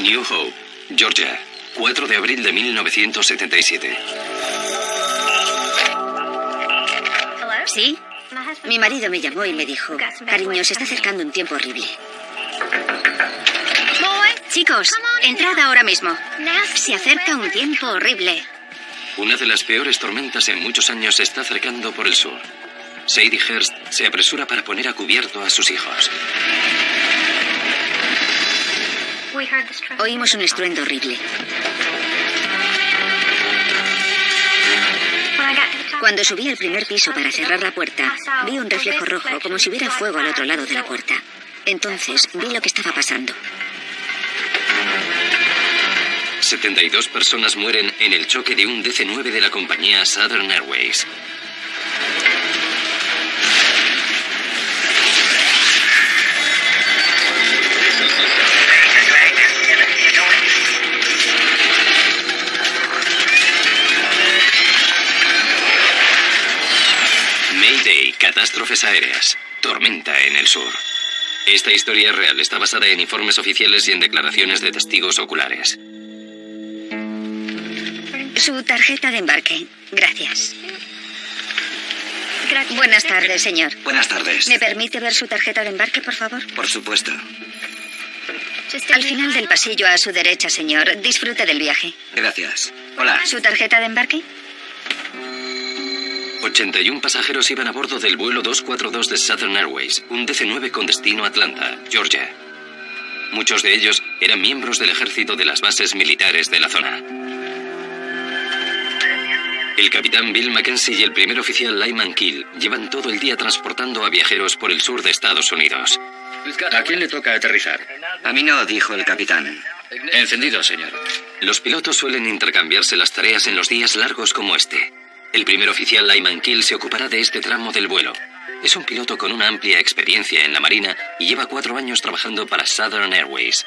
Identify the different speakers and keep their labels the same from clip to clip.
Speaker 1: New Hope, Georgia, 4 de abril de 1977.
Speaker 2: ¿Sí? Mi marido me llamó y me dijo, cariño, se está acercando un tiempo horrible. Chicos, entrad ahora mismo. Se acerca un tiempo horrible.
Speaker 1: Una de las peores tormentas en muchos años se está acercando por el sur. Sadie Hurst se apresura para poner a cubierto a sus hijos.
Speaker 2: Oímos un estruendo horrible. Cuando subí al primer piso para cerrar la puerta, vi un reflejo rojo como si hubiera fuego al otro lado de la puerta. Entonces vi lo que estaba pasando.
Speaker 1: 72 personas mueren en el choque de un DC-9 de la compañía Southern Airways. Catástrofes aéreas, tormenta en el sur. Esta historia real está basada en informes oficiales y en declaraciones de testigos oculares.
Speaker 2: Su tarjeta de embarque. Gracias. Buenas tardes, señor.
Speaker 3: Buenas tardes.
Speaker 2: ¿Me permite ver su tarjeta de embarque, por favor?
Speaker 3: Por supuesto.
Speaker 2: Al final del pasillo a su derecha, señor. Disfrute del viaje.
Speaker 3: Gracias. Hola.
Speaker 2: ¿Su tarjeta de embarque?
Speaker 1: 81 pasajeros iban a bordo del vuelo 242 de Southern Airways, un DC-9 con destino a Atlanta, Georgia. Muchos de ellos eran miembros del ejército de las bases militares de la zona. El capitán Bill Mackenzie y el primer oficial Lyman Kill llevan todo el día transportando a viajeros por el sur de Estados Unidos.
Speaker 4: ¿A quién le toca aterrizar?
Speaker 3: A mí no, dijo el capitán.
Speaker 4: Encendido, señor.
Speaker 1: Los pilotos suelen intercambiarse las tareas en los días largos como este. El primer oficial Lyman Kill se ocupará de este tramo del vuelo. Es un piloto con una amplia experiencia en la Marina y lleva cuatro años trabajando para Southern Airways.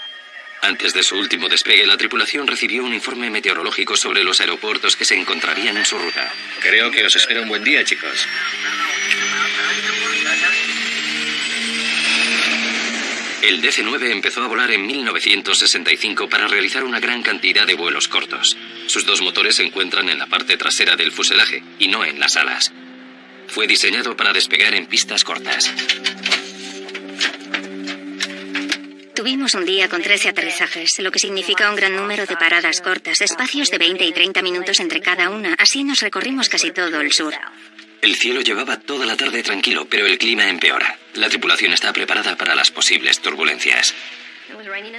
Speaker 1: Antes de su último despegue, la tripulación recibió un informe meteorológico sobre los aeropuertos que se encontrarían en su ruta.
Speaker 4: Creo que os espera un buen día, chicos.
Speaker 1: El DC-9 empezó a volar en 1965 para realizar una gran cantidad de vuelos cortos. Sus dos motores se encuentran en la parte trasera del fuselaje y no en las alas. Fue diseñado para despegar en pistas cortas.
Speaker 2: Tuvimos un día con 13 aterrizajes, lo que significa un gran número de paradas cortas, espacios de 20 y 30 minutos entre cada una. Así nos recorrimos casi todo el sur.
Speaker 1: El cielo llevaba toda la tarde tranquilo, pero el clima empeora. La tripulación está preparada para las posibles turbulencias.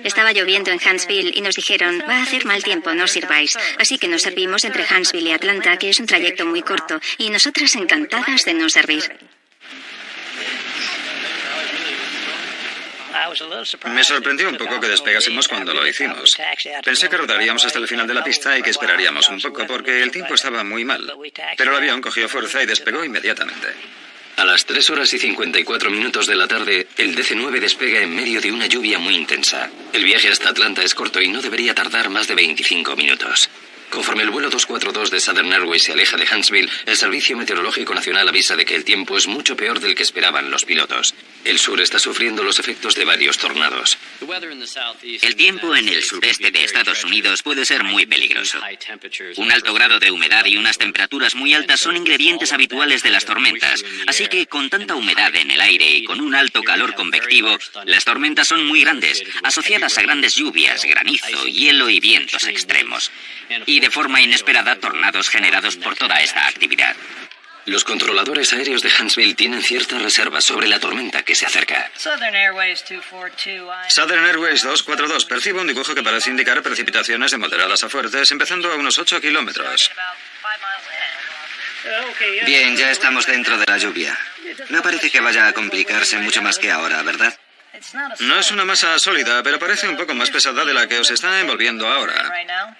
Speaker 2: Estaba lloviendo en Huntsville y nos dijeron, va a hacer mal tiempo, no sirváis. Así que nos servimos entre Huntsville y Atlanta, que es un trayecto muy corto, y nosotras encantadas de no servir.
Speaker 5: Me sorprendió un poco que despegásemos cuando lo hicimos. Pensé que rodaríamos hasta el final de la pista y que esperaríamos un poco porque el tiempo estaba muy mal. Pero el avión cogió fuerza y despegó inmediatamente.
Speaker 1: A las 3 horas y 54 minutos de la tarde, el DC-9 despega en medio de una lluvia muy intensa. El viaje hasta Atlanta es corto y no debería tardar más de 25 minutos. Conforme el vuelo 242 de Southern Airways se aleja de Huntsville, el Servicio Meteorológico Nacional avisa de que el tiempo es mucho peor del que esperaban los pilotos. El sur está sufriendo los efectos de varios tornados.
Speaker 3: El tiempo en el sureste de Estados Unidos puede ser muy peligroso. Un alto grado de humedad y unas temperaturas muy altas son ingredientes habituales de las tormentas, así que con tanta humedad en el aire y con un alto calor convectivo, las tormentas son muy grandes, asociadas a grandes lluvias, granizo, hielo y vientos extremos. De forma inesperada, tornados generados por toda esta actividad.
Speaker 1: Los controladores aéreos de Huntsville tienen ciertas reservas sobre la tormenta que se acerca.
Speaker 6: Southern Airways 242.
Speaker 5: Southern Airways 242. Percibo un dibujo que parece indicar precipitaciones de moderadas a fuertes, empezando a unos 8 kilómetros.
Speaker 3: Bien, ya estamos dentro de la lluvia. No parece que vaya a complicarse mucho más que ahora, ¿verdad?
Speaker 5: No es una masa sólida, pero parece un poco más pesada de la que os está envolviendo ahora.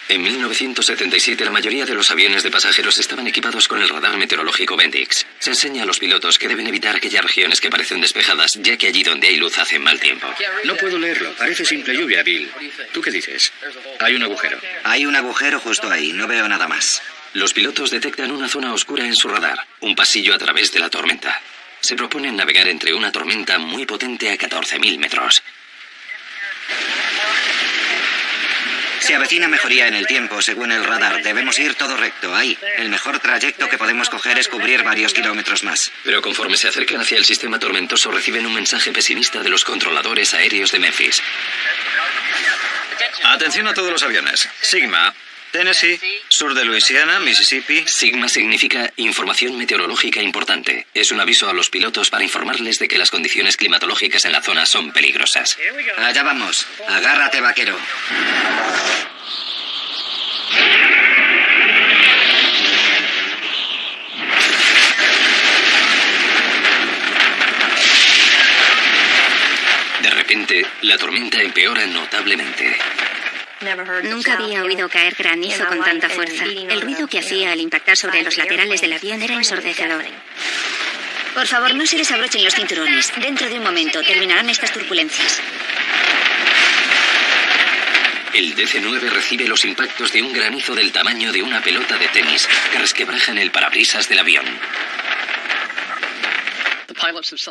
Speaker 1: En 1977 la mayoría de los aviones de pasajeros estaban equipados con el radar meteorológico Bendix. Se enseña a los pilotos que deben evitar aquellas regiones que parecen despejadas, ya que allí donde hay luz hace mal tiempo.
Speaker 4: No puedo leerlo. Parece simple lluvia, Bill. ¿Tú qué dices? Hay un agujero.
Speaker 3: Hay un agujero justo ahí, no veo nada más.
Speaker 1: Los pilotos detectan una zona oscura en su radar, un pasillo a través de la tormenta. Se proponen navegar entre una tormenta muy potente a 14.000 metros.
Speaker 7: Se avecina mejoría en el tiempo, según el radar. Debemos ir todo recto, ahí. El mejor trayecto que podemos coger es cubrir varios kilómetros más.
Speaker 1: Pero conforme se acercan hacia el sistema tormentoso, reciben un mensaje pesimista de los controladores aéreos de Memphis.
Speaker 5: Atención a todos los aviones. Sigma, Tennessee, sur de Luisiana, Mississippi.
Speaker 1: Sigma significa información meteorológica importante. Es un aviso a los pilotos para informarles de que las condiciones climatológicas en la zona son peligrosas.
Speaker 7: Allá vamos. Agárrate, vaquero.
Speaker 1: De repente, la tormenta empeora notablemente.
Speaker 2: Nunca había oído caer granizo con tanta fuerza. El ruido que hacía al impactar sobre los laterales del avión era ensordecedor. Por favor, no se desabrochen los cinturones. Dentro de un momento terminarán estas turbulencias.
Speaker 1: El DC-9 recibe los impactos de un granizo del tamaño de una pelota de tenis que resquebraja en el parabrisas del avión.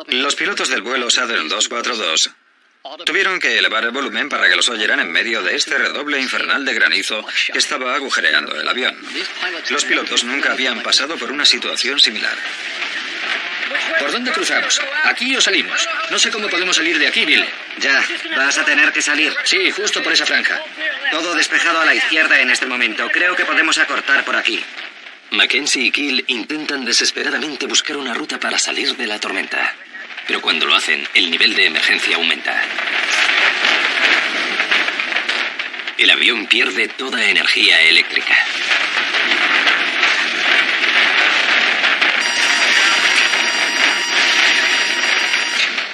Speaker 5: Los pilotos del vuelo Southern 242 tuvieron que elevar el volumen para que los oyeran en medio de este redoble infernal de granizo que estaba agujereando el avión. Los pilotos nunca habían pasado por una situación similar.
Speaker 4: ¿Por dónde cruzamos? ¿Aquí o salimos? No sé cómo podemos salir de aquí, Bill.
Speaker 7: Ya, vas a tener que salir.
Speaker 4: Sí, justo por esa franja.
Speaker 7: Todo despejado a la izquierda en este momento. Creo que podemos acortar por aquí.
Speaker 1: Mackenzie y Kill intentan desesperadamente buscar una ruta para salir de la tormenta. Pero cuando lo hacen, el nivel de emergencia aumenta. El avión pierde toda energía eléctrica.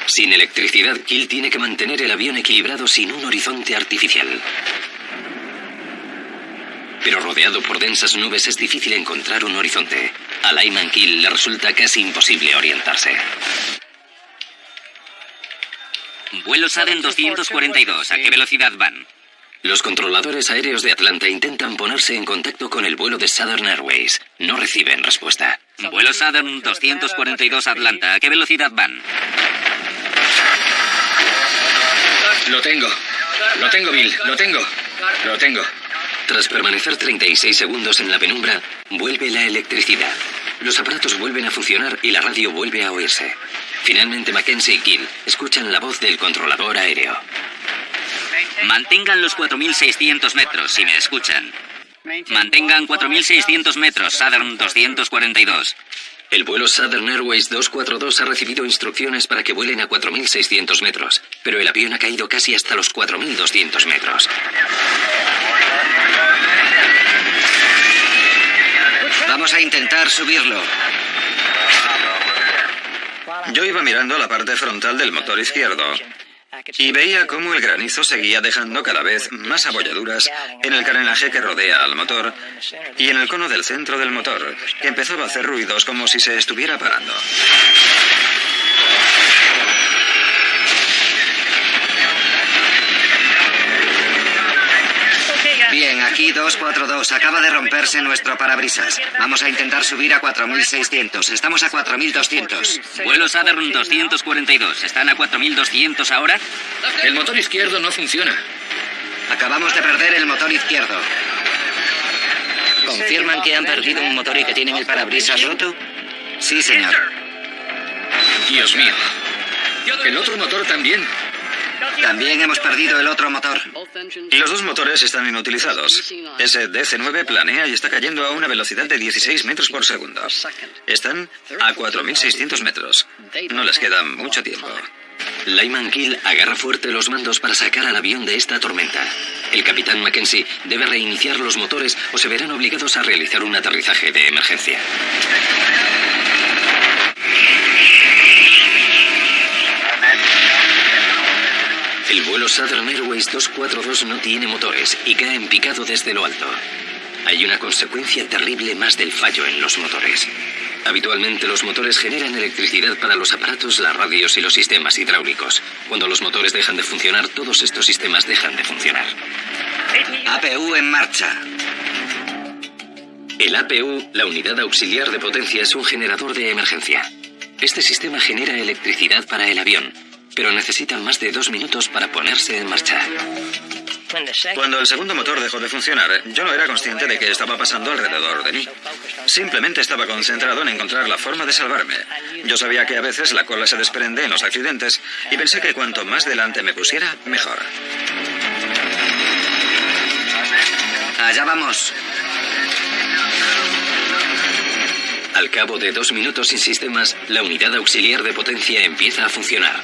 Speaker 1: Sin electricidad, Kill tiene que mantener el avión equilibrado sin un horizonte artificial. Pero rodeado por densas nubes es difícil encontrar un horizonte. A Lyman Kill le resulta casi imposible orientarse.
Speaker 3: Vuelo Saden 242. ¿A qué velocidad van?
Speaker 1: Los controladores aéreos de Atlanta intentan ponerse en contacto con el vuelo de Southern Airways. No reciben respuesta.
Speaker 3: Vuelo Southern 242 Atlanta. ¿A qué velocidad van?
Speaker 4: Lo tengo. Lo tengo, Bill. Lo tengo. Lo tengo.
Speaker 1: Tras permanecer 36 segundos en la penumbra, vuelve la electricidad. Los aparatos vuelven a funcionar y la radio vuelve a oírse. Finalmente Mackenzie y Kill escuchan la voz del controlador aéreo.
Speaker 3: Mantengan los 4.600 metros, si me escuchan. Mantengan 4.600 metros, Southern 242.
Speaker 1: El vuelo Southern Airways 242 ha recibido instrucciones para que vuelen a 4.600 metros, pero el avión ha caído casi hasta los 4.200 metros.
Speaker 7: Vamos a intentar subirlo.
Speaker 5: Yo iba mirando la parte frontal del motor izquierdo y veía cómo el granizo seguía dejando cada vez más abolladuras en el carenaje que rodea al motor y en el cono del centro del motor, que empezaba a hacer ruidos como si se estuviera parando.
Speaker 7: Aquí 242. Acaba de romperse nuestro parabrisas. Vamos a intentar subir a 4600. Estamos a 4200.
Speaker 3: Vuelo Southern 242. ¿Están a 4200 ahora?
Speaker 4: El motor izquierdo no funciona.
Speaker 7: Acabamos de perder el motor izquierdo.
Speaker 8: ¿Confirman que han perdido un motor y que tienen el parabrisas roto?
Speaker 7: Sí, señor.
Speaker 4: Dios mío. El otro motor también.
Speaker 7: También hemos perdido el otro motor.
Speaker 5: Los dos motores están inutilizados. Ese DC-9 planea y está cayendo a una velocidad de 16 metros por segundo. Están a 4.600 metros. No les queda mucho tiempo.
Speaker 1: Lyman Kill agarra fuerte los mandos para sacar al avión de esta tormenta. El capitán Mackenzie debe reiniciar los motores o se verán obligados a realizar un aterrizaje de emergencia. El vuelo Southern Airways 242 no tiene motores y cae en picado desde lo alto. Hay una consecuencia terrible más del fallo en los motores. Habitualmente los motores generan electricidad para los aparatos, las radios y los sistemas hidráulicos. Cuando los motores dejan de funcionar, todos estos sistemas dejan de funcionar.
Speaker 7: APU en marcha.
Speaker 1: El APU, la unidad auxiliar de potencia, es un generador de emergencia. Este sistema genera electricidad para el avión, pero necesita más de dos minutos para ponerse en marcha.
Speaker 5: Cuando el segundo motor dejó de funcionar, yo no era consciente de que estaba pasando alrededor de mí. Simplemente estaba concentrado en encontrar la forma de salvarme. Yo sabía que a veces la cola se desprende en los accidentes y pensé que cuanto más delante me pusiera, mejor.
Speaker 7: Allá vamos.
Speaker 1: Al cabo de dos minutos sin sistemas, la unidad auxiliar de potencia empieza a funcionar.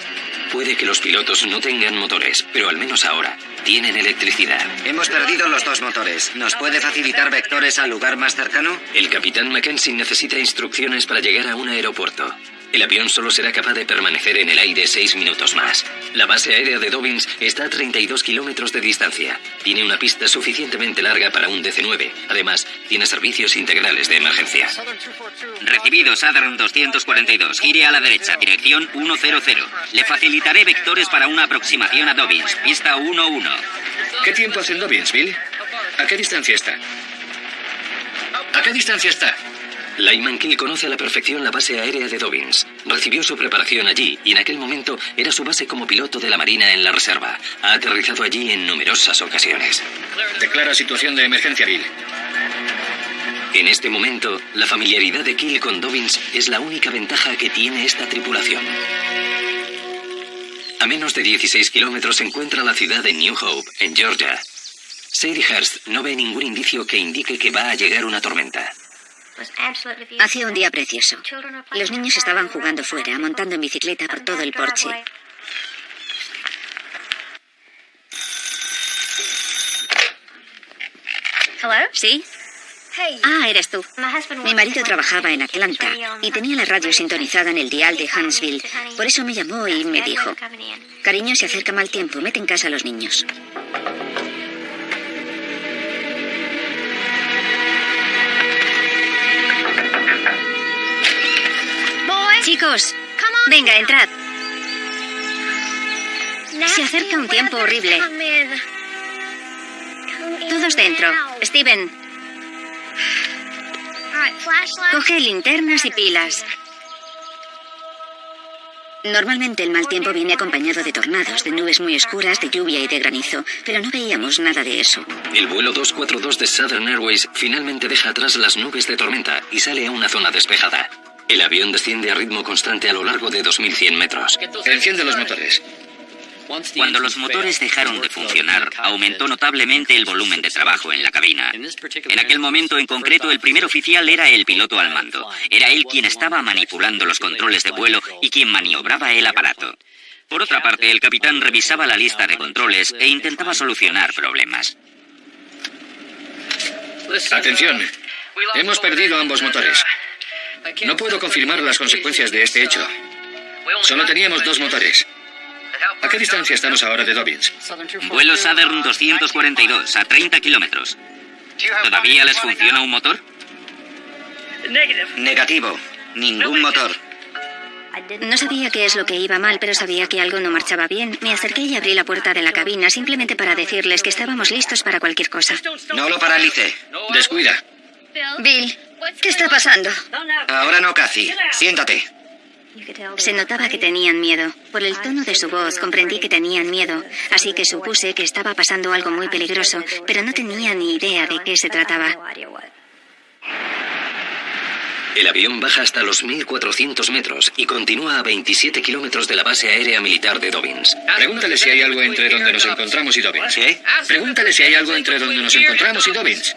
Speaker 1: Puede que los pilotos no tengan motores, pero al menos ahora tienen electricidad.
Speaker 7: Hemos perdido los dos motores. ¿Nos puede facilitar vectores al lugar más cercano?
Speaker 1: El capitán Mackenzie necesita instrucciones para llegar a un aeropuerto. El avión solo será capaz de permanecer en el aire seis minutos más. La base aérea de Dobbins está a 32 kilómetros de distancia. Tiene una pista suficientemente larga para un DC-9. Además, tiene servicios integrales de emergencia.
Speaker 3: Recibido Southern 242. Gire a la derecha, dirección 100. Le facilitaré vectores para una aproximación a Dobbins. Pista 11.
Speaker 4: ¿Qué tiempo hace en Dobbins, Bill? ¿A qué distancia está? ¿A qué distancia está?
Speaker 1: Lyman Kill conoce a la perfección la base aérea de Dobbins. Recibió su preparación allí y en aquel momento era su base como piloto de la Marina en la Reserva. Ha aterrizado allí en numerosas ocasiones.
Speaker 4: Declara situación de emergencia, Bill.
Speaker 1: En este momento, la familiaridad de Kill con Dobbins es la única ventaja que tiene esta tripulación. A menos de 16 kilómetros se encuentra la ciudad de New Hope, en Georgia. Sadie Hurst no ve ningún indicio que indique que va a llegar una tormenta.
Speaker 2: Hacía un día precioso. Los niños estaban jugando fuera, montando en bicicleta por todo el porche. ¿Sí? Ah, eres tú. Mi marido trabajaba en Atlanta y tenía la radio sintonizada en el dial de Huntsville. Por eso me llamó y me dijo, cariño, se acerca mal tiempo, mete en casa a los niños. Chicos, venga, entrad. Se acerca un tiempo horrible. Todos dentro. Steven, coge linternas y pilas. Normalmente el mal tiempo viene acompañado de tornados, de nubes muy oscuras, de lluvia y de granizo, pero no veíamos nada de eso.
Speaker 1: El vuelo 242 de Southern Airways finalmente deja atrás las nubes de tormenta y sale a una zona despejada. El avión desciende a ritmo constante a lo largo de 2.100 metros.
Speaker 4: Enciende los motores.
Speaker 3: Cuando los motores dejaron de funcionar, aumentó notablemente el volumen de trabajo en la cabina. En aquel momento en concreto, el primer oficial era el piloto al mando. Era él quien estaba manipulando los controles de vuelo y quien maniobraba el aparato. Por otra parte, el capitán revisaba la lista de controles e intentaba solucionar problemas.
Speaker 4: Atención. Hemos perdido ambos motores. No puedo confirmar las consecuencias de este hecho. Solo teníamos dos motores. ¿A qué distancia estamos ahora de Dobbins?
Speaker 3: Vuelo Southern 242, a 30 kilómetros. ¿Todavía les funciona un motor?
Speaker 7: Negativo. Ningún motor.
Speaker 2: No sabía qué es lo que iba mal, pero sabía que algo no marchaba bien. Me acerqué y abrí la puerta de la cabina simplemente para decirles que estábamos listos para cualquier cosa.
Speaker 7: No lo paralice.
Speaker 4: Descuida.
Speaker 2: Bill, ¿qué está pasando?
Speaker 7: Ahora no, Cathy. Siéntate.
Speaker 2: Se notaba que tenían miedo. Por el tono de su voz comprendí que tenían miedo, así que supuse que estaba pasando algo muy peligroso, pero no tenía ni idea de qué se trataba.
Speaker 1: El avión baja hasta los 1.400 metros y continúa a 27 kilómetros de la base aérea militar de Dobbins.
Speaker 4: Pregúntale si hay algo entre donde nos encontramos y Dobbins.
Speaker 7: ¿Qué?
Speaker 4: Pregúntale si hay algo entre donde nos encontramos y Dobbins.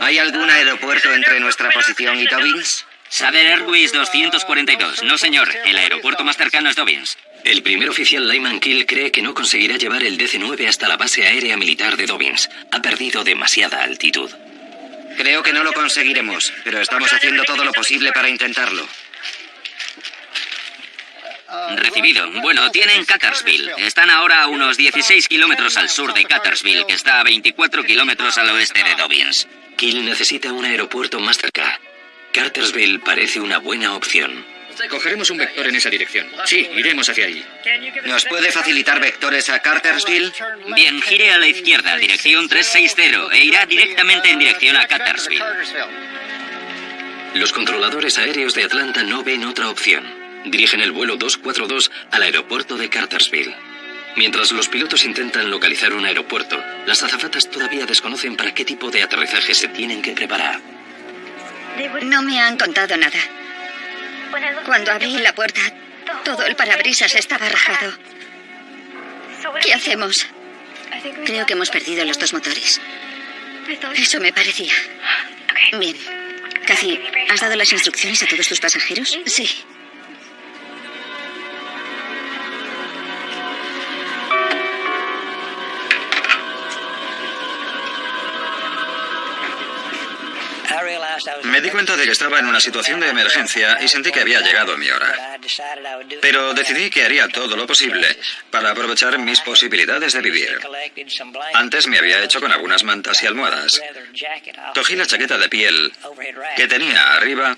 Speaker 7: ¿Hay algún aeropuerto entre nuestra posición y Dobbins?
Speaker 3: Southern Airways 242. No, señor. El aeropuerto más cercano es Dobbins.
Speaker 1: El primer oficial Lyman Kill cree que no conseguirá llevar el DC-9 hasta la base aérea militar de Dobbins. Ha perdido demasiada altitud.
Speaker 7: Creo que no lo conseguiremos, pero estamos haciendo todo lo posible para intentarlo.
Speaker 3: Recibido. Bueno, tienen Cattersville. Están ahora a unos 16 kilómetros al sur de Cattersville, que está a 24 kilómetros al oeste de Dobbins.
Speaker 1: Kill necesita un aeropuerto más cerca. Cartersville parece una buena opción.
Speaker 4: Cogeremos un vector en esa dirección. Sí, iremos hacia allí.
Speaker 7: ¿Nos puede facilitar vectores a Cartersville?
Speaker 3: Bien, gire a la izquierda, dirección 360, e irá directamente en dirección a Cattersville.
Speaker 1: Los controladores aéreos de Atlanta no ven otra opción. Dirigen el vuelo 242 al aeropuerto de Cartersville. Mientras los pilotos intentan localizar un aeropuerto, las azafatas todavía desconocen para qué tipo de aterrizaje se tienen que preparar.
Speaker 2: No me han contado nada. Cuando abrí la puerta, todo el parabrisas estaba rajado. ¿Qué hacemos? Creo que hemos perdido los dos motores. Eso me parecía. Bien. Cathy, ¿has dado las instrucciones a todos tus pasajeros? Sí.
Speaker 5: Me di cuenta de que estaba en una situación de emergencia y sentí que había llegado mi hora. Pero decidí que haría todo lo posible para aprovechar mis posibilidades de vivir. Antes me había hecho con algunas mantas y almohadas. Cogí la chaqueta de piel que tenía arriba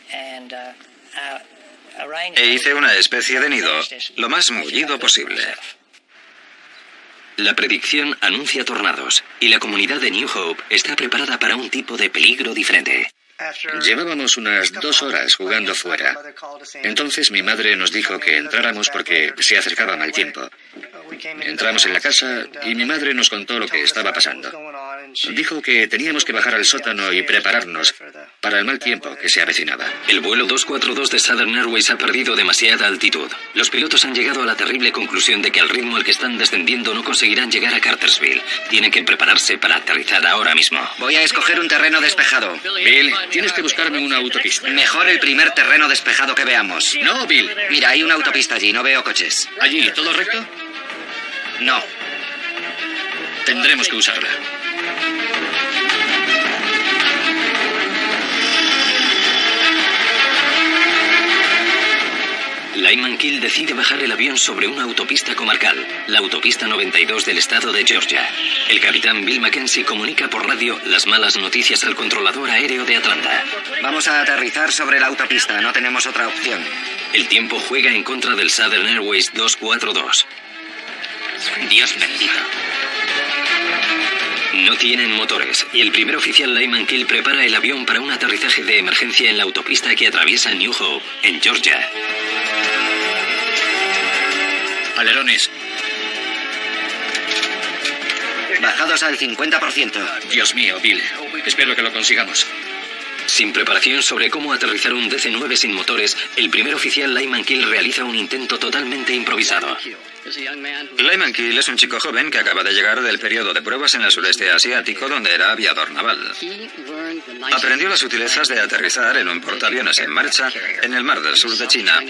Speaker 5: e hice una especie de nido lo más mullido posible.
Speaker 1: La predicción anuncia tornados y la comunidad de New Hope está preparada para un tipo de peligro diferente.
Speaker 4: Llevábamos unas dos horas jugando fuera. Entonces mi madre nos dijo que entráramos porque se acercaba mal tiempo. Entramos en la casa y mi madre nos contó lo que estaba pasando. Dijo que teníamos que bajar al sótano y prepararnos para el mal tiempo que se avecinaba.
Speaker 1: El vuelo 242 de Southern Airways ha perdido demasiada altitud. Los pilotos han llegado a la terrible conclusión de que al ritmo al que están descendiendo no conseguirán llegar a Cartersville. Tienen que prepararse para aterrizar ahora mismo.
Speaker 7: Voy a escoger un terreno despejado.
Speaker 4: Bill, tienes que buscarme una autopista.
Speaker 7: Mejor el primer terreno despejado que veamos.
Speaker 4: No, Bill.
Speaker 7: Mira, hay una autopista allí, no veo coches.
Speaker 4: Allí, ¿todo recto?
Speaker 7: No.
Speaker 4: Tendremos que usarla.
Speaker 1: Lyman Kill decide bajar el avión sobre una autopista comarcal, la autopista 92 del estado de Georgia. El capitán Bill Mackenzie comunica por radio las malas noticias al controlador aéreo de Atlanta.
Speaker 7: Vamos a aterrizar sobre la autopista, no tenemos otra opción.
Speaker 1: El tiempo juega en contra del Southern Airways 242.
Speaker 3: Dios bendito.
Speaker 1: No tienen motores y el primer oficial Lyman Kill prepara el avión para un aterrizaje de emergencia en la autopista que atraviesa New Hope, en Georgia.
Speaker 4: Alerones.
Speaker 7: Bajados al 50%.
Speaker 4: Dios mío, Bill. Espero que lo consigamos.
Speaker 1: Sin preparación sobre cómo aterrizar un DC-9 sin motores, el primer oficial Lyman Kill realiza un intento totalmente improvisado.
Speaker 5: Lyman Kill es un chico joven que acaba de llegar del periodo de pruebas en el sureste asiático donde era aviador naval. Aprendió las sutilezas de aterrizar en un portaaviones en marcha en el mar del sur de China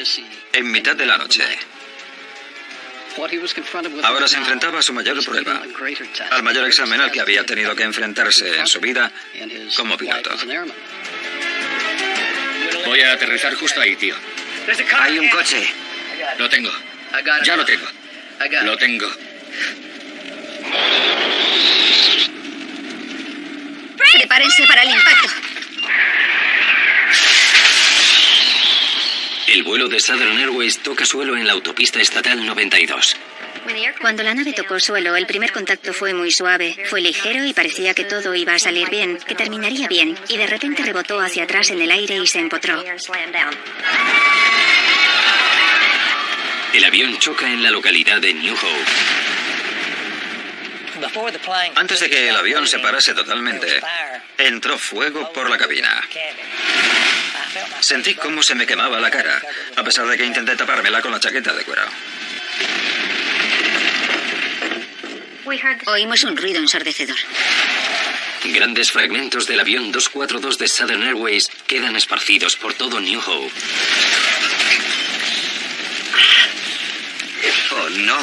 Speaker 5: en mitad de la noche. Ahora se enfrentaba a su mayor prueba, al mayor examen al que había tenido que enfrentarse en su vida como piloto.
Speaker 4: Voy a aterrizar justo ahí, tío.
Speaker 7: Hay un coche.
Speaker 4: Lo tengo. Ya lo tengo. Lo tengo.
Speaker 2: Prepárense para el impacto.
Speaker 1: El vuelo de Southern Airways toca suelo en la autopista estatal 92.
Speaker 2: Cuando la nave tocó suelo, el primer contacto fue muy suave, fue ligero y parecía que todo iba a salir bien, que terminaría bien, y de repente rebotó hacia atrás en el aire y se empotró.
Speaker 1: El avión choca en la localidad de New Hope.
Speaker 5: Antes de que el avión se parase totalmente, entró fuego por la cabina. Sentí cómo se me quemaba la cara, a pesar de que intenté tapármela con la chaqueta de cuero.
Speaker 2: Oímos un ruido ensordecedor.
Speaker 1: Grandes fragmentos del avión 242 de Southern Airways quedan esparcidos por todo New Hope.
Speaker 7: Oh, no.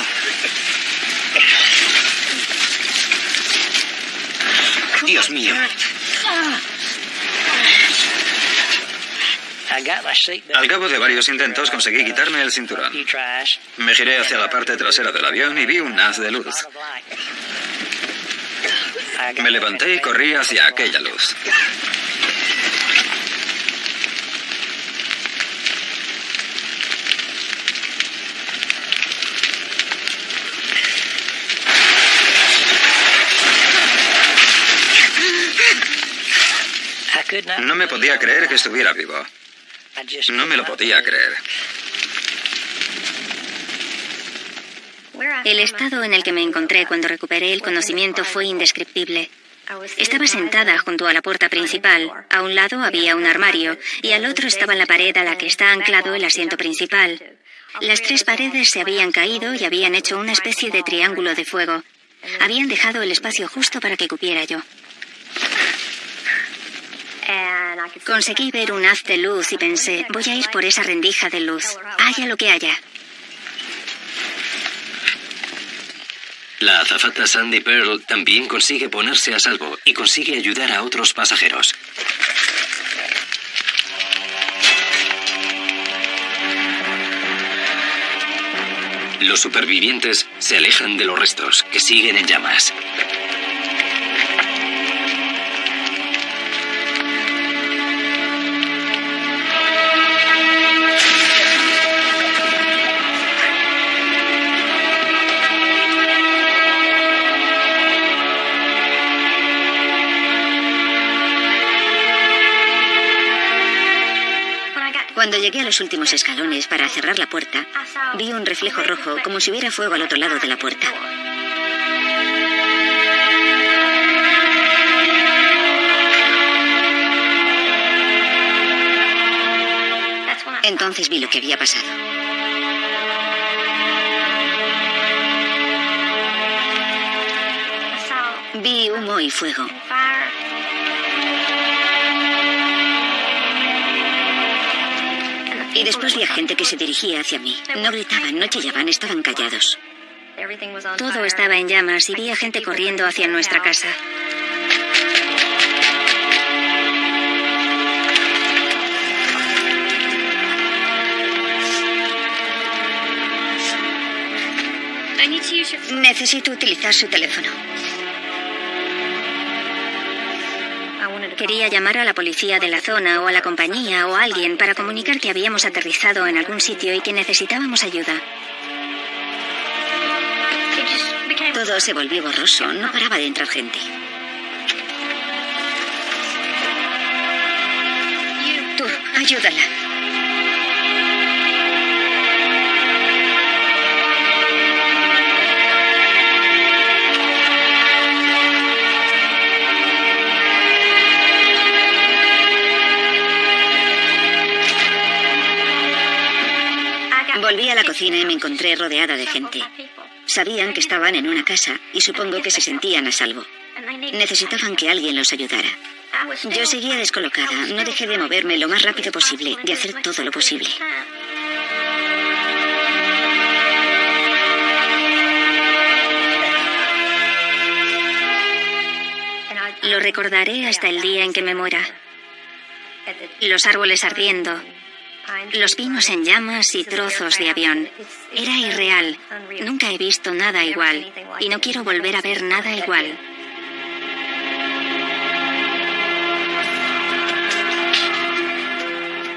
Speaker 7: Dios mío.
Speaker 5: Al cabo de varios intentos conseguí quitarme el cinturón. Me giré hacia la parte trasera del avión y vi un haz de luz. Me levanté y corrí hacia aquella luz. No me podía creer que estuviera vivo. No me lo podía creer.
Speaker 2: El estado en el que me encontré cuando recuperé el conocimiento fue indescriptible. Estaba sentada junto a la puerta principal. A un lado había un armario y al otro estaba la pared a la que está anclado el asiento principal. Las tres paredes se habían caído y habían hecho una especie de triángulo de fuego. Habían dejado el espacio justo para que cupiera yo. Conseguí ver un haz de luz y pensé, voy a ir por esa rendija de luz, haya lo que haya.
Speaker 1: La azafata Sandy Pearl también consigue ponerse a salvo y consigue ayudar a otros pasajeros. Los supervivientes se alejan de los restos, que siguen en llamas.
Speaker 2: Llegué a los últimos escalones para cerrar la puerta, vi un reflejo rojo como si hubiera fuego al otro lado de la puerta. Entonces vi lo que había pasado. Vi humo y fuego. Y después vi a gente que se dirigía hacia mí. No gritaban, no chillaban, estaban callados. Todo estaba en llamas y vi a gente corriendo hacia nuestra casa. Necesito utilizar su teléfono. Quería llamar a la policía de la zona o a la compañía o a alguien para comunicar que habíamos aterrizado en algún sitio y que necesitábamos ayuda. Todo se volvió borroso, no paraba de entrar gente. Tú, ayúdala. La cocina y me encontré rodeada de gente. Sabían que estaban en una casa y supongo que se sentían a salvo. Necesitaban que alguien los ayudara. Yo seguía descolocada, no dejé de moverme lo más rápido posible, de hacer todo lo posible. Lo recordaré hasta el día en que me muera. Los árboles ardiendo, los pinos en llamas y trozos de avión. Era irreal. Nunca he visto nada igual. Y no quiero volver a ver nada igual.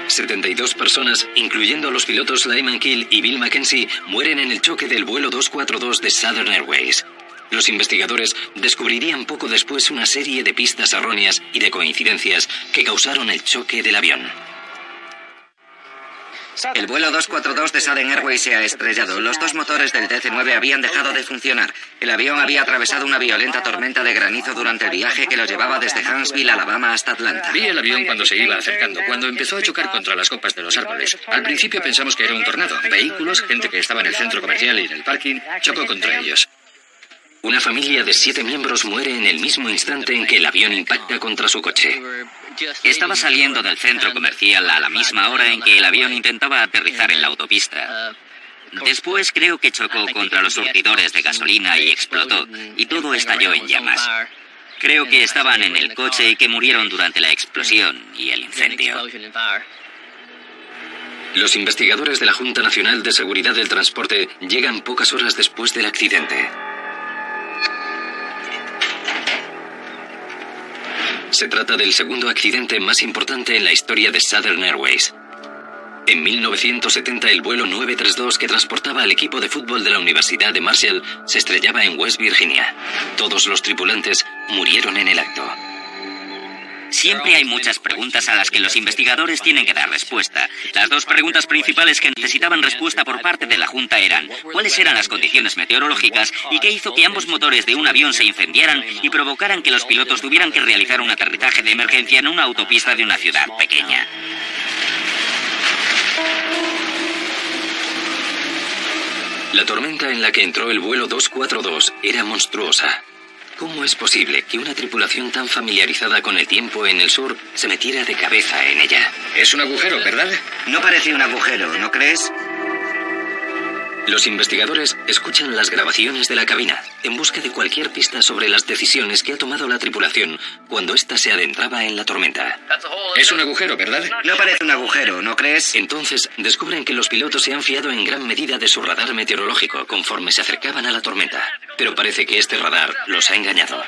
Speaker 1: ...72 personas, incluyendo los pilotos Lyman Kill y Bill Mackenzie... ...mueren en el choque del vuelo 242 de Southern Airways. Los investigadores descubrirían poco después una serie de pistas erróneas y de coincidencias que causaron el choque del avión.
Speaker 7: El vuelo 242 de Southern Airways se ha estrellado. Los dos motores del DC-9 habían dejado de funcionar. El avión había atravesado una violenta tormenta de granizo durante el viaje que lo llevaba desde Huntsville, Alabama, hasta Atlanta.
Speaker 4: Vi el avión cuando se iba acercando, cuando empezó a chocar contra las copas de los árboles. Al principio pensamos que era un tornado. Vehículos, gente que estaba en el centro comercial y en el parking, chocó contra ellos.
Speaker 1: Una familia de siete miembros muere en el mismo instante en que el avión impacta contra su coche.
Speaker 3: Estaba saliendo del centro comercial a la misma hora en que el avión intentaba aterrizar en la autopista. Después creo que chocó contra los surtidores de gasolina y explotó, y todo estalló en llamas. Creo que estaban en el coche y que murieron durante la explosión y el incendio.
Speaker 1: Los investigadores de la Junta Nacional de Seguridad del Transporte llegan pocas horas después del accidente. Se trata del segundo accidente más importante en la historia de Southern Airways. En 1970 el vuelo 932 que transportaba al equipo de fútbol de la Universidad de Marshall se estrellaba en West Virginia. Todos los tripulantes murieron en el acto.
Speaker 3: Siempre hay muchas preguntas a las que los investigadores tienen que dar respuesta. Las dos preguntas principales que necesitaban respuesta por parte de la Junta eran cuáles eran las condiciones meteorológicas y qué hizo que ambos motores de un avión se incendiaran y provocaran que los pilotos tuvieran que realizar un aterrizaje de emergencia en una autopista de una ciudad pequeña.
Speaker 1: La tormenta en la que entró el vuelo 242 era monstruosa. ¿Cómo es posible que una tripulación tan familiarizada con el tiempo en el sur se metiera de cabeza en ella?
Speaker 4: Es un agujero, ¿verdad?
Speaker 7: No parece un agujero, ¿no crees?
Speaker 1: Los investigadores escuchan las grabaciones de la cabina en busca de cualquier pista sobre las decisiones que ha tomado la tripulación cuando ésta se adentraba en la tormenta.
Speaker 4: Es un agujero, ¿verdad?
Speaker 7: No parece un agujero, ¿no crees?
Speaker 1: Entonces descubren que los pilotos se han fiado en gran medida de su radar meteorológico conforme se acercaban a la tormenta. Pero parece que este radar los ha engañado.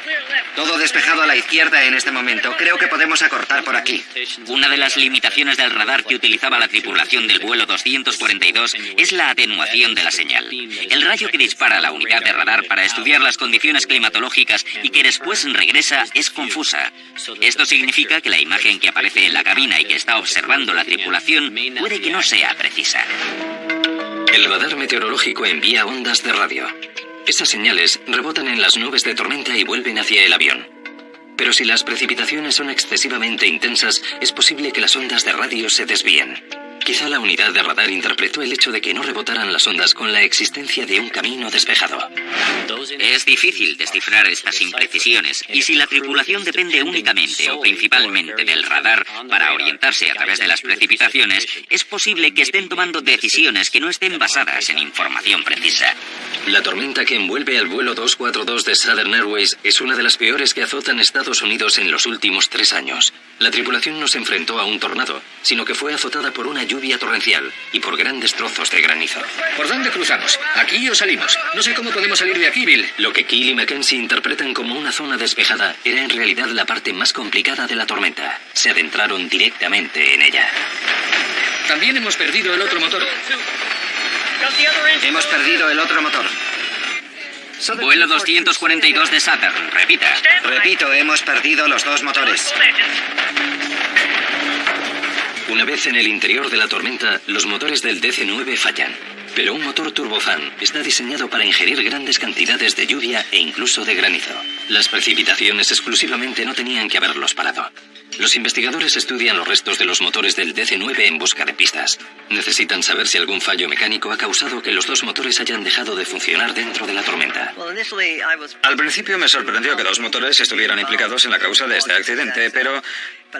Speaker 7: Todo despejado a la izquierda en este momento. Creo que podemos acortar por aquí.
Speaker 3: Una de las limitaciones del radar que utilizaba la tripulación del vuelo 242 es la atenuación de la señal. El rayo que dispara la unidad de radar para estudiar las condiciones climatológicas y que después regresa es confusa. Esto significa que la imagen que aparece en la cabina y que está observando la tripulación puede que no sea precisa.
Speaker 1: El radar meteorológico envía ondas de radio. Esas señales rebotan en las nubes de tormenta y vuelven hacia el avión. Pero si las precipitaciones son excesivamente intensas, es posible que las ondas de radio se desvíen. Quizá la unidad de radar interpretó el hecho de que no rebotaran las ondas con la existencia de un camino despejado.
Speaker 3: Es difícil descifrar estas imprecisiones y si la tripulación depende únicamente o principalmente del radar para orientarse a través de las precipitaciones, es posible que estén tomando decisiones que no estén basadas en información precisa.
Speaker 1: La tormenta que envuelve al vuelo 242 de Southern Airways es una de las peores que azotan Estados Unidos en los últimos tres años. La tripulación no se enfrentó a un tornado, sino que fue azotada por una lluvia torrencial y por grandes trozos de granizo.
Speaker 4: ¿Por dónde cruzamos? ¿Aquí o salimos? No sé cómo podemos salir de aquí, Bill.
Speaker 1: Lo que Keel y Mackenzie interpretan como una zona despejada era en realidad la parte más complicada de la tormenta. Se adentraron directamente en ella.
Speaker 4: También hemos perdido el otro motor.
Speaker 7: Hemos perdido el otro motor.
Speaker 3: Vuelo 242 de Saturn, repita.
Speaker 7: Repito, hemos perdido los dos motores.
Speaker 1: Una vez en el interior de la tormenta, los motores del DC-9 fallan. Pero un motor turbofan está diseñado para ingerir grandes cantidades de lluvia e incluso de granizo. Las precipitaciones exclusivamente no tenían que haberlos parado. Los investigadores estudian los restos de los motores del DC-9 en busca de pistas. Necesitan saber si algún fallo mecánico ha causado que los dos motores hayan dejado de funcionar dentro de la tormenta.
Speaker 5: Al principio me sorprendió que dos motores estuvieran implicados en la causa de este accidente, pero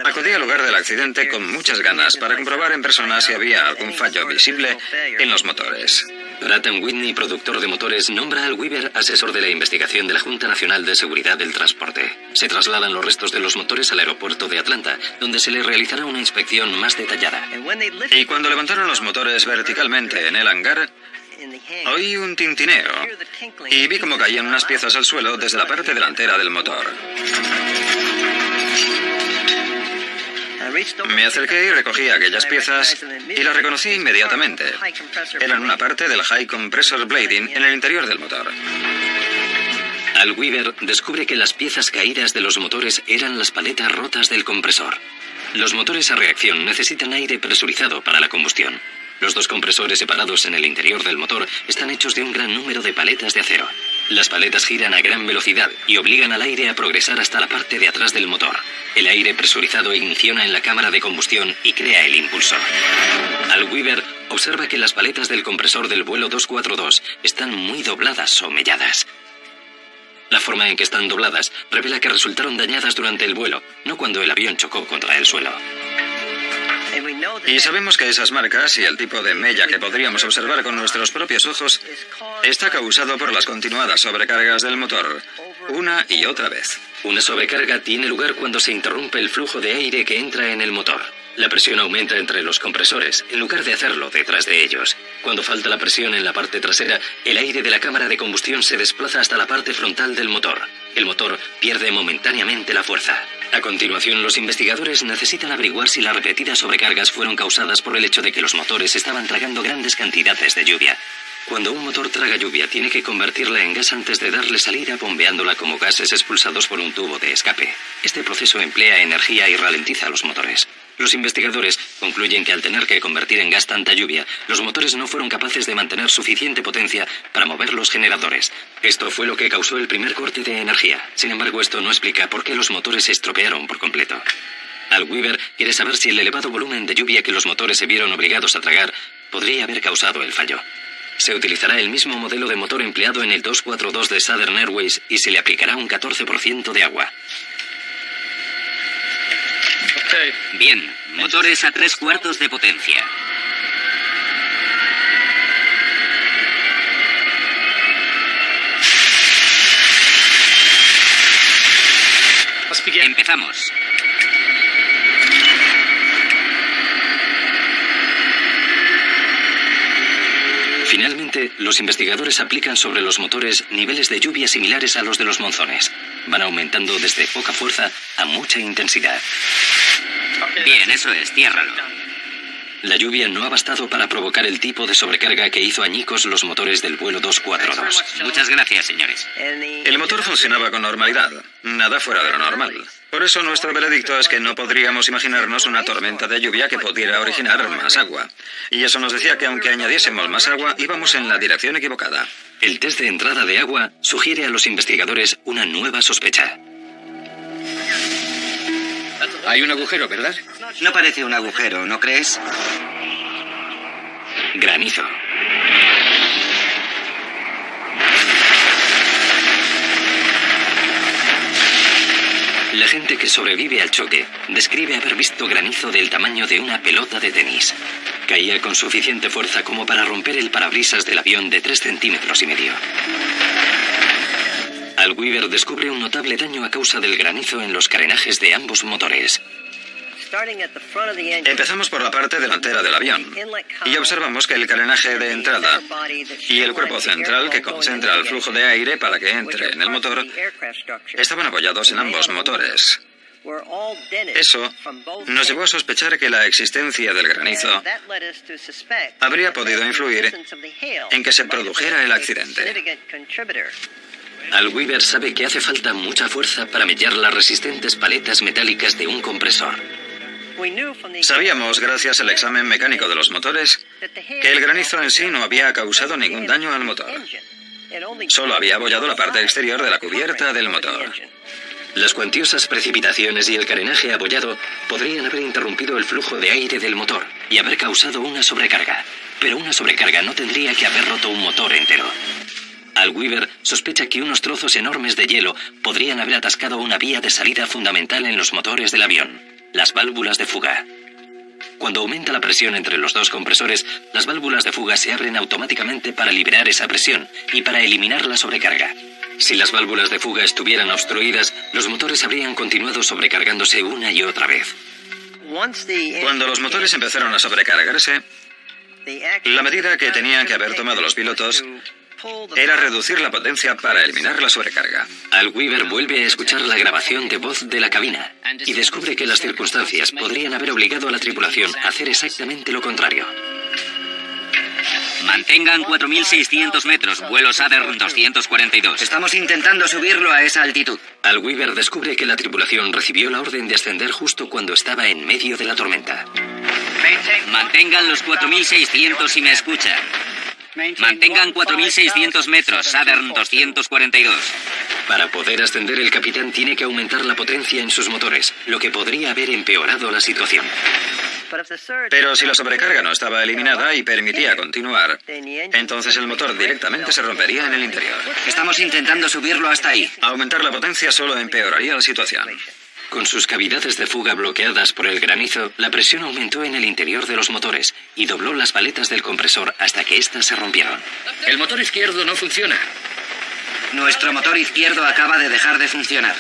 Speaker 5: acudí al lugar del accidente con muchas ganas para comprobar en persona si había algún fallo visible en los motores.
Speaker 1: Bratton Whitney, productor de motores, nombra al Weaver asesor de la investigación de la Junta Nacional de Seguridad del Transporte. Se trasladan los restos de los motores al aeropuerto de Atlanta, donde se le realizará una inspección más detallada.
Speaker 5: Y cuando levantaron los motores verticalmente en el hangar, oí un tintineo y vi cómo caían unas piezas al suelo desde la parte delantera del motor. Me acerqué y recogí aquellas piezas y las reconocí inmediatamente. Eran una parte del High Compressor Blading en el interior del motor.
Speaker 1: Al Weaver descubre que las piezas caídas de los motores eran las paletas rotas del compresor. Los motores a reacción necesitan aire presurizado para la combustión. Los dos compresores separados en el interior del motor están hechos de un gran número de paletas de acero. Las paletas giran a gran velocidad y obligan al aire a progresar hasta la parte de atrás del motor. El aire presurizado igniciona en la cámara de combustión y crea el impulsor. Al Weaver observa que las paletas del compresor del vuelo 242 están muy dobladas o melladas. La forma en que están dobladas revela que resultaron dañadas durante el vuelo, no cuando el avión chocó contra el suelo.
Speaker 5: Y sabemos que esas marcas y el tipo de mella que podríamos observar con nuestros propios ojos está causado por las continuadas sobrecargas del motor, una y otra vez.
Speaker 1: Una sobrecarga tiene lugar cuando se interrumpe el flujo de aire que entra en el motor. La presión aumenta entre los compresores, en lugar de hacerlo detrás de ellos. Cuando falta la presión en la parte trasera, el aire de la cámara de combustión se desplaza hasta la parte frontal del motor. El motor pierde momentáneamente la fuerza. A continuación, los investigadores necesitan averiguar si las repetidas sobrecargas fueron causadas por el hecho de que los motores estaban tragando grandes cantidades de lluvia. Cuando un motor traga lluvia, tiene que convertirla en gas antes de darle salida bombeándola como gases expulsados por un tubo de escape. Este proceso emplea energía y ralentiza los motores. Los investigadores concluyen que al tener que convertir en gas tanta lluvia, los motores no fueron capaces de mantener suficiente potencia para mover los generadores. Esto fue lo que causó el primer corte de energía. Sin embargo, esto no explica por qué los motores se estropearon por completo. Al Weaver quiere saber si el elevado volumen de lluvia que los motores se vieron obligados a tragar podría haber causado el fallo. Se utilizará el mismo modelo de motor empleado en el 242 de Southern Airways y se le aplicará un 14% de agua.
Speaker 3: Bien, motores a tres cuartos de potencia. Empezamos.
Speaker 1: Finalmente, los investigadores aplican sobre los motores niveles de lluvia similares a los de los monzones. Van aumentando desde poca fuerza a mucha intensidad.
Speaker 3: Bien, eso es, ciérralo.
Speaker 1: La lluvia no ha bastado para provocar el tipo de sobrecarga que hizo añicos los motores del vuelo 242.
Speaker 3: Muchas gracias, señores.
Speaker 5: El motor funcionaba con normalidad, nada fuera de lo normal. Por eso nuestro veredicto es que no podríamos imaginarnos una tormenta de lluvia que pudiera originar más agua. Y eso nos decía que aunque añadiésemos más agua, íbamos en la dirección equivocada.
Speaker 1: El test de entrada de agua sugiere a los investigadores una nueva sospecha.
Speaker 4: Hay un agujero, ¿verdad?
Speaker 7: No parece un agujero, ¿no crees?
Speaker 1: Granizo. La gente que sobrevive al choque describe haber visto granizo del tamaño de una pelota de tenis. Caía con suficiente fuerza como para romper el parabrisas del avión de 3 centímetros y medio. Al Weaver descubre un notable daño a causa del granizo en los carenajes de ambos motores.
Speaker 5: Empezamos por la parte delantera del avión y observamos que el carenaje de entrada y el cuerpo central que concentra el flujo de aire para que entre en el motor estaban apoyados en ambos motores. Eso nos llevó a sospechar que la existencia del granizo habría podido influir en que se produjera el accidente.
Speaker 1: Al Weaver sabe que hace falta mucha fuerza para mellar las resistentes paletas metálicas de un compresor.
Speaker 5: Sabíamos, gracias al examen mecánico de los motores, que el granizo en sí no había causado ningún daño al motor. Solo había abollado la parte exterior de la cubierta del motor.
Speaker 1: Las cuantiosas precipitaciones y el carenaje abollado podrían haber interrumpido el flujo de aire del motor y haber causado una sobrecarga. Pero una sobrecarga no tendría que haber roto un motor entero. Al Weaver sospecha que unos trozos enormes de hielo podrían haber atascado una vía de salida fundamental en los motores del avión las válvulas de fuga. Cuando aumenta la presión entre los dos compresores, las válvulas de fuga se abren automáticamente para liberar esa presión y para eliminar la sobrecarga. Si las válvulas de fuga estuvieran obstruidas, los motores habrían continuado sobrecargándose una y otra vez.
Speaker 5: Cuando los motores empezaron a sobrecargarse, la medida que tenían que haber tomado los pilotos era reducir la potencia para eliminar la sobrecarga.
Speaker 1: Al Weaver vuelve a escuchar la grabación de voz de la cabina y descubre que las circunstancias podrían haber obligado a la tripulación a hacer exactamente lo contrario.
Speaker 3: Mantengan 4.600 metros, vuelo Southern 242.
Speaker 7: Estamos intentando subirlo a esa altitud.
Speaker 1: Al Weaver descubre que la tripulación recibió la orden de ascender justo cuando estaba en medio de la tormenta.
Speaker 3: Mantengan los 4.600 y me escuchan. Mantengan 4.600 metros, Southern 242.
Speaker 1: Para poder ascender, el capitán tiene que aumentar la potencia en sus motores, lo que podría haber empeorado la situación.
Speaker 5: Pero si la sobrecarga no estaba eliminada y permitía continuar, entonces el motor directamente se rompería en el interior.
Speaker 7: Estamos intentando subirlo hasta ahí.
Speaker 5: Aumentar la potencia solo empeoraría la situación.
Speaker 1: Con sus cavidades de fuga bloqueadas por el granizo, la presión aumentó en el interior de los motores y dobló las paletas del compresor hasta que éstas se rompieron.
Speaker 4: El motor izquierdo no funciona.
Speaker 7: Nuestro motor izquierdo acaba de dejar de funcionar.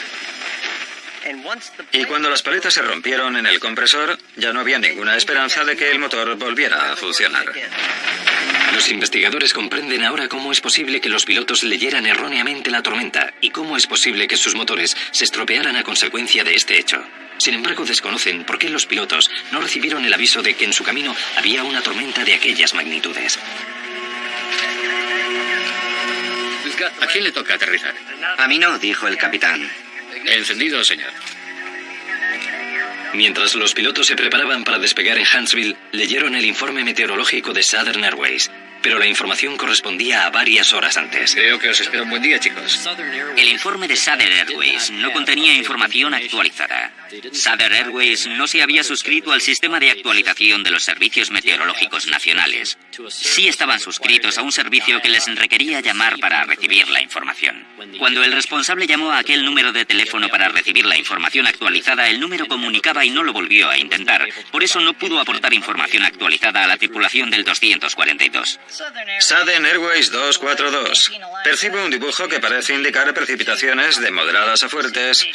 Speaker 5: Y cuando las paletas se rompieron en el compresor, ya no había ninguna esperanza de que el motor volviera a funcionar.
Speaker 1: Los investigadores comprenden ahora cómo es posible que los pilotos leyeran erróneamente la tormenta y cómo es posible que sus motores se estropearan a consecuencia de este hecho. Sin embargo, desconocen por qué los pilotos no recibieron el aviso de que en su camino había una tormenta de aquellas magnitudes.
Speaker 4: ¿A quién le toca aterrizar?
Speaker 7: A mí no, dijo el capitán.
Speaker 4: Encendido, señor.
Speaker 1: Mientras los pilotos se preparaban para despegar en Huntsville, leyeron el informe meteorológico de Southern Airways pero la información correspondía a varias horas antes.
Speaker 4: Creo que os espero un buen día, chicos.
Speaker 3: El informe de Southern Airways no contenía información actualizada. Southern Airways no se había suscrito al sistema de actualización de los servicios meteorológicos nacionales. Sí estaban suscritos a un servicio que les requería llamar para recibir la información. Cuando el responsable llamó a aquel número de teléfono para recibir la información actualizada, el número comunicaba y no lo volvió a intentar. Por eso no pudo aportar información actualizada a la tripulación del 242.
Speaker 5: Southern Airways 242. Percibo un dibujo que parece indicar precipitaciones de moderadas a fuertes,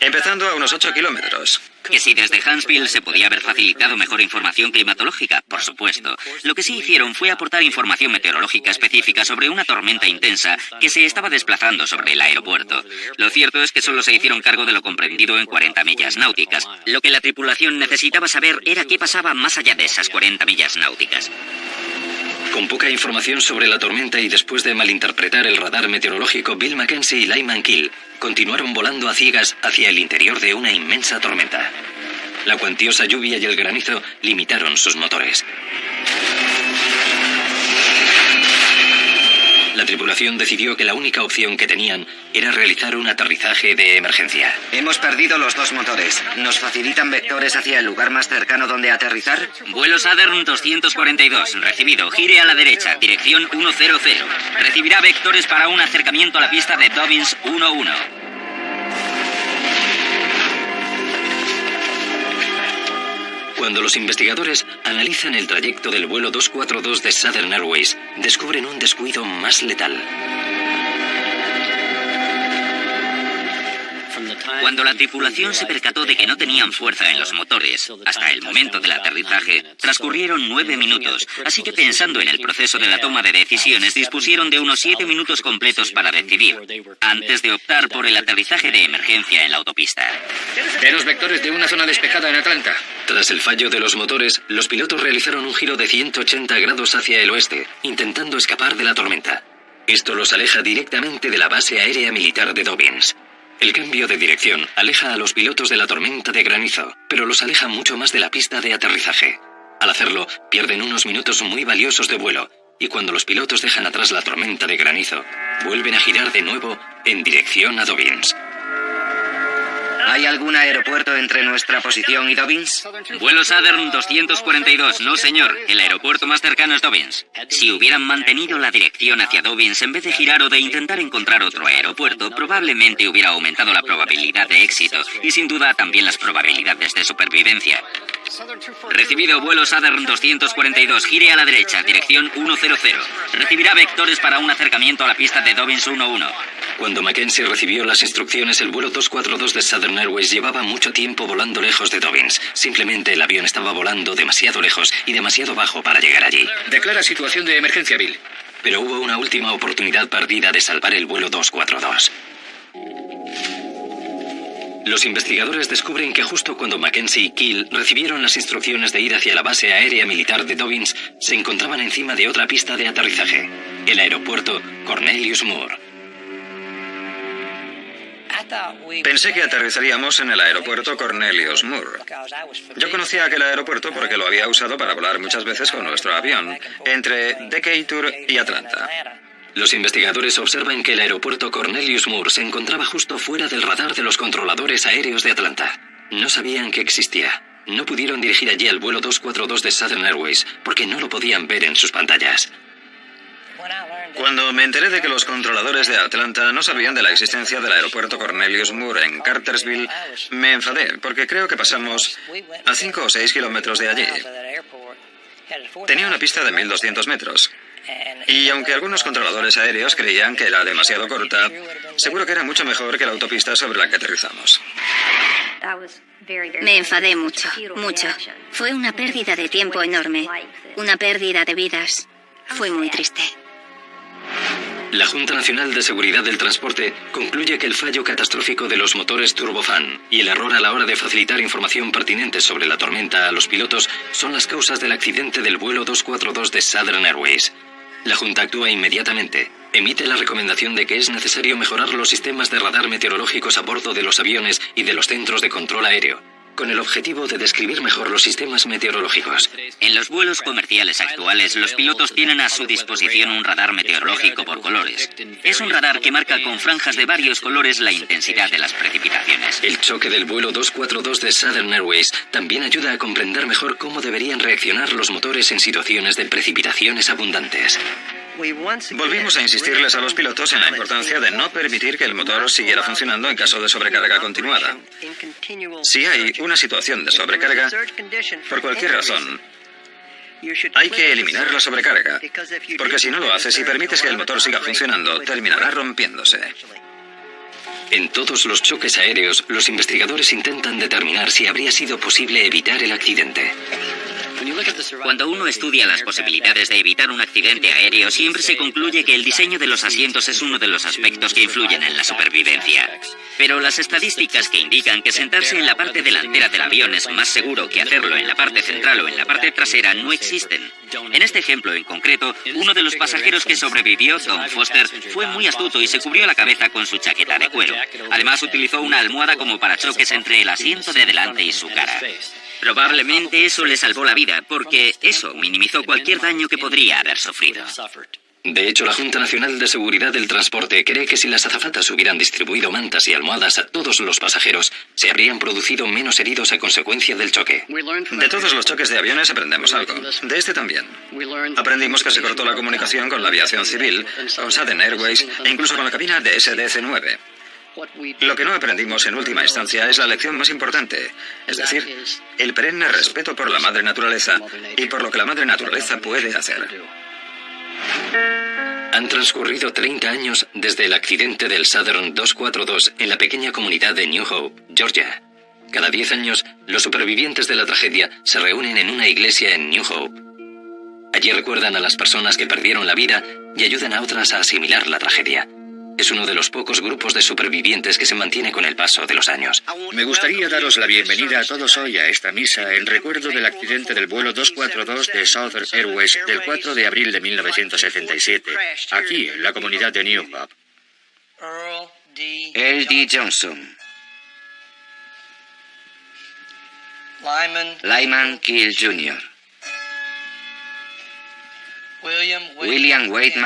Speaker 5: empezando a unos 8 kilómetros.
Speaker 3: Que si desde Huntsville se podía haber facilitado mejor información climatológica, por supuesto. Lo que sí hicieron fue aportar información meteorológica específica sobre una tormenta intensa que se estaba desplazando sobre el aeropuerto. Lo cierto es que solo se hicieron cargo de lo comprendido en 40 millas náuticas. Lo que la tripulación necesitaba saber era qué pasaba más allá de esas 40 millas náuticas.
Speaker 1: Con poca información sobre la tormenta y después de malinterpretar el radar meteorológico, Bill Mackenzie y Lyman Kill continuaron volando a ciegas hacia el interior de una inmensa tormenta. La cuantiosa lluvia y el granizo limitaron sus motores. La tripulación decidió que la única opción que tenían era realizar un aterrizaje de emergencia.
Speaker 7: Hemos perdido los dos motores. ¿Nos facilitan vectores hacia el lugar más cercano donde aterrizar?
Speaker 3: Vuelo Southern 242, recibido. Gire a la derecha, dirección 100. Recibirá vectores para un acercamiento a la pista de Dobbins 11.
Speaker 1: Cuando los investigadores analizan el trayecto del vuelo 242 de Southern Airways, descubren un descuido más letal.
Speaker 3: Cuando la tripulación se percató de que no tenían fuerza en los motores, hasta el momento del aterrizaje, transcurrieron nueve minutos, así que pensando en el proceso de la toma de decisiones, dispusieron de unos siete minutos completos para decidir, antes de optar por el aterrizaje de emergencia en la autopista.
Speaker 4: Denos vectores de una zona despejada en Atlanta.
Speaker 1: Tras el fallo de los motores, los pilotos realizaron un giro de 180 grados hacia el oeste, intentando escapar de la tormenta. Esto los aleja directamente de la base aérea militar de Dobbins. El cambio de dirección aleja a los pilotos de la tormenta de granizo, pero los aleja mucho más de la pista de aterrizaje. Al hacerlo, pierden unos minutos muy valiosos de vuelo, y cuando los pilotos dejan atrás la tormenta de granizo, vuelven a girar de nuevo en dirección a Dobbins.
Speaker 7: ¿Hay algún aeropuerto entre nuestra posición y Dobbins?
Speaker 3: Vuelo Southern 242, no señor. El aeropuerto más cercano es Dobbins. Si hubieran mantenido la dirección hacia Dobbins en vez de girar o de intentar encontrar otro aeropuerto, probablemente hubiera aumentado la probabilidad de éxito y sin duda también las probabilidades de supervivencia. Recibido vuelo Southern 242, gire a la derecha, dirección 100. Recibirá vectores para un acercamiento a la pista de Dobbins 11.
Speaker 1: Cuando Mackenzie recibió las instrucciones, el vuelo 242 de Southern Airways llevaba mucho tiempo volando lejos de Dobbins. Simplemente el avión estaba volando demasiado lejos y demasiado bajo para llegar allí.
Speaker 4: Declara situación de emergencia, Bill.
Speaker 1: Pero hubo una última oportunidad perdida de salvar el vuelo 242. Los investigadores descubren que justo cuando Mackenzie y Kill recibieron las instrucciones de ir hacia la base aérea militar de Dobbins, se encontraban encima de otra pista de aterrizaje, el aeropuerto Cornelius Moore.
Speaker 5: Pensé que aterrizaríamos en el aeropuerto Cornelius Moore. Yo conocía aquel aeropuerto porque lo había usado para volar muchas veces con nuestro avión, entre Decatur y Atlanta.
Speaker 1: Los investigadores observan que el aeropuerto Cornelius Moore se encontraba justo fuera del radar de los controladores aéreos de Atlanta. No sabían que existía. No pudieron dirigir allí el vuelo 242 de Southern Airways porque no lo podían ver en sus pantallas.
Speaker 5: Cuando me enteré de que los controladores de Atlanta no sabían de la existencia del aeropuerto Cornelius Moore en Cartersville, me enfadé porque creo que pasamos a 5 o 6 kilómetros de allí. Tenía una pista de 1.200 metros. Y aunque algunos controladores aéreos creían que era demasiado corta, seguro que era mucho mejor que la autopista sobre la que aterrizamos.
Speaker 2: Me enfadé mucho, mucho. Fue una pérdida de tiempo enorme, una pérdida de vidas. Fue muy triste.
Speaker 1: La Junta Nacional de Seguridad del Transporte concluye que el fallo catastrófico de los motores turbofan y el error a la hora de facilitar información pertinente sobre la tormenta a los pilotos son las causas del accidente del vuelo 242 de Southern Airways. La Junta actúa inmediatamente emite la recomendación de que es necesario mejorar los sistemas de radar meteorológicos a bordo de los aviones y de los centros de control aéreo, con el objetivo de describir mejor los sistemas meteorológicos.
Speaker 3: En los vuelos comerciales actuales, los pilotos tienen a su disposición un radar meteorológico por colores. Es un radar que marca con franjas de varios colores la intensidad de las precipitaciones.
Speaker 1: El choque del vuelo 242 de Southern Airways también ayuda a comprender mejor cómo deberían reaccionar los motores en situaciones de precipitaciones abundantes.
Speaker 5: Volvimos a insistirles a los pilotos en la importancia de no permitir que el motor siguiera funcionando en caso de sobrecarga continuada. Si hay una situación de sobrecarga, por cualquier razón, hay que eliminar la sobrecarga, porque si no lo haces y permites que el motor siga funcionando, terminará rompiéndose.
Speaker 1: En todos los choques aéreos, los investigadores intentan determinar si habría sido posible evitar el accidente.
Speaker 3: Cuando uno estudia las posibilidades de evitar un accidente aéreo, siempre se concluye que el diseño de los asientos es uno de los aspectos que influyen en la supervivencia. Pero las estadísticas que indican que sentarse en la parte delantera del avión es más seguro que hacerlo en la parte central o en la parte trasera no existen. En este ejemplo en concreto, uno de los pasajeros que sobrevivió, Tom Foster, fue muy astuto y se cubrió la cabeza con su chaqueta de cuero. Además, utilizó una almohada como parachoques entre el asiento de delante y su cara. Probablemente eso le salvó la vida, porque eso minimizó cualquier daño que podría haber sufrido.
Speaker 1: De hecho, la Junta Nacional de Seguridad del Transporte cree que si las azafatas hubieran distribuido mantas y almohadas a todos los pasajeros, se habrían producido menos heridos a consecuencia del choque.
Speaker 5: De todos los choques de aviones aprendemos algo. De este también. Aprendimos que se cortó la comunicación con la aviación civil, con Southern Airways e incluso con la cabina de SDC-9. Lo que no aprendimos en última instancia es la lección más importante, es decir, el perenne respeto por la madre naturaleza y por lo que la madre naturaleza puede hacer.
Speaker 1: Han transcurrido 30 años desde el accidente del Southern 242 en la pequeña comunidad de New Hope, Georgia. Cada 10 años, los supervivientes de la tragedia se reúnen en una iglesia en New Hope. Allí recuerdan a las personas que perdieron la vida y ayudan a otras a asimilar la tragedia. Es uno de los pocos grupos de supervivientes que se mantiene con el paso de los años.
Speaker 4: Me gustaría daros la bienvenida a todos hoy a esta misa en recuerdo del accidente del vuelo 242 de Southern Airways del 4 de abril de 1977, aquí en la comunidad de New Hope.
Speaker 7: Earl D. Johnson. Lyman Keel Jr. William Wade